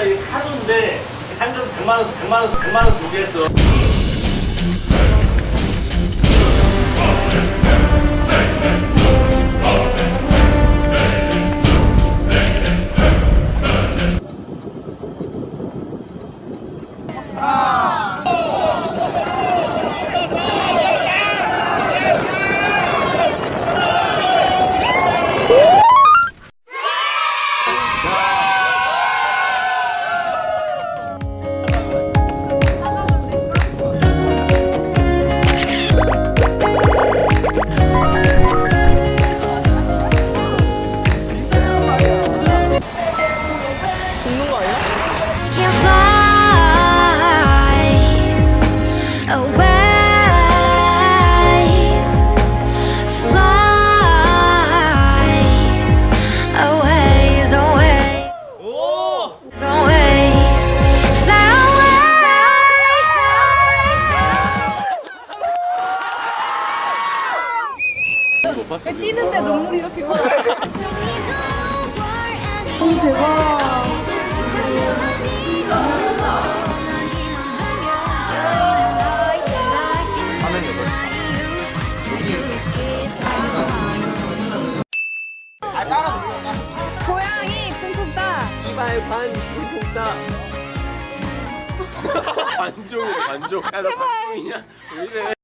근데 상금 100만 원, 100만 원, 100만 원 준비했어. Can't 뛰는데 눈물이 이렇게 와. 고양이 쿵쿵 따. 이발 반 통다. 반종이래 반종 야너 반종이냐 왜 이래